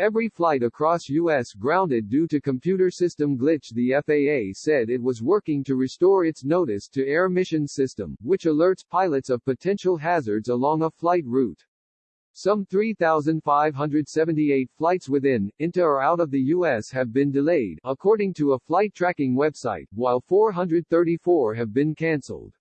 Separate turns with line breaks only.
Every flight across U.S. grounded due to computer system glitch the FAA said it was working to restore its notice to air mission system, which alerts pilots of potential hazards along a flight route. Some 3,578 flights within, into or out of the U.S. have been delayed, according to a flight tracking website, while 434 have been cancelled.